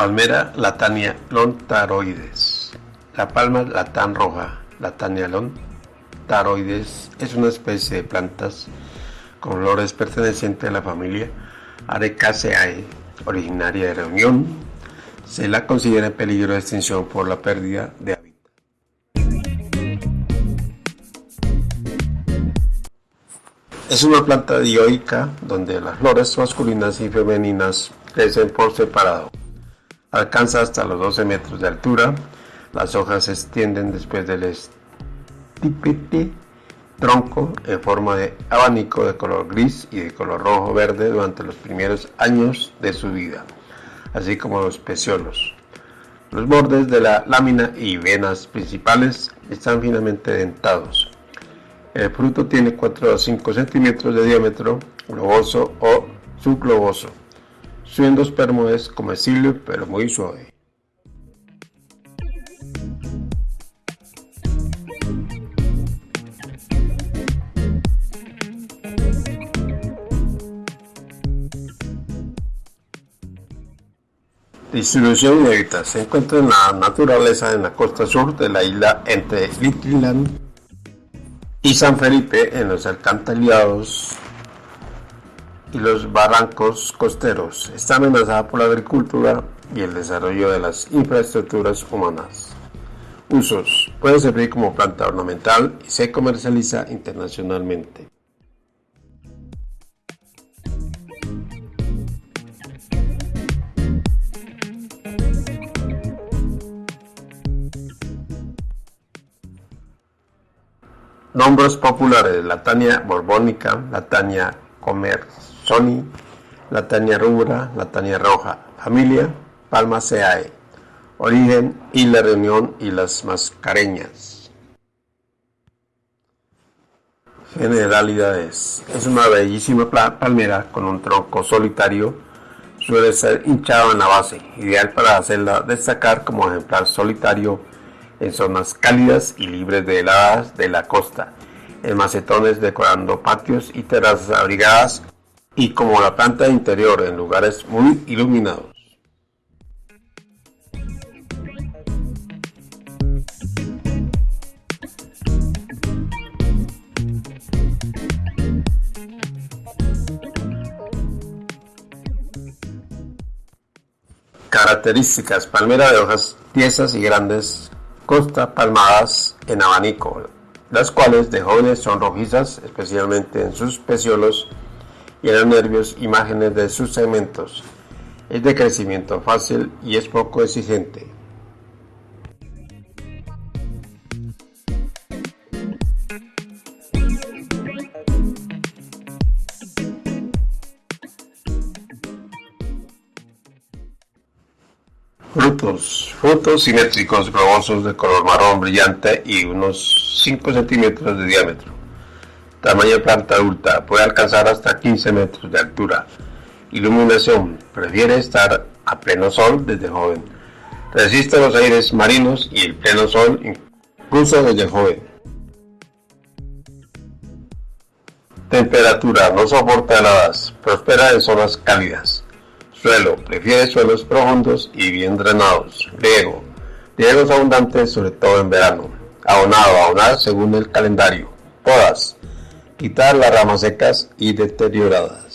Palmera Latania lontaroides. La palma latán roja, Latania lontaroides, es una especie de plantas con flores pertenecientes a la familia Arecaceae, originaria de Reunión. Se la considera en peligro de extinción por la pérdida de hábitat. Es una planta dioica donde las flores masculinas y femeninas crecen por separado. Alcanza hasta los 12 metros de altura. Las hojas se extienden después del estipete tronco en forma de abanico de color gris y de color rojo verde durante los primeros años de su vida, así como los peciolos. Los bordes de la lámina y venas principales están finamente dentados. El fruto tiene 4 a 5 centímetros de diámetro, globoso o subgloboso. Endospermo es comestible pero muy suave. Distribución inédita. Se encuentra en la naturaleza en la costa sur de la isla entre Litland y San Felipe en los alcantarillados y los barrancos costeros. Está amenazada por la agricultura y el desarrollo de las infraestructuras humanas. Usos. Puede servir como planta ornamental y se comercializa internacionalmente. Nombres populares: Latania borbónica, Latania comersoni, Latania rubra, Latania roja. Familia: Palmaceae. Origen: Isla Reunión y las Mascareñas. Generalidades: Es una bellísima palmera con un tronco solitario. Suele ser hinchado en la base, ideal para hacerla destacar como ejemplar solitario en zonas cálidas y libres de heladas de la costa, en macetones decorando patios y terrazas abrigadas y como la planta interior en lugares muy iluminados. Características: palmera de hojas tiesas y grandes costa palmadas en abanico, las cuales de jóvenes son rojizas, especialmente en sus peciolos y en los nervios, imágenes de sus segmentos. Es de crecimiento fácil y es poco exigente. Frutos. Frutos simétricos, globosos, de color marrón brillante y unos 5 centímetros de diámetro. Tamaño planta adulta. Puede alcanzar hasta 15 metros de altura. Iluminación. Prefiere estar a pleno sol desde joven. Resiste los aires marinos y el pleno sol incluso desde joven. Temperatura. No soporta heladas. Prospera en zonas cálidas. Suelo. Prefiere suelos profundos y bien drenados. Riego. Riegos abundantes, sobre todo en verano. Abonado. Abonar según el calendario. Podas. Quitar las ramas secas y deterioradas.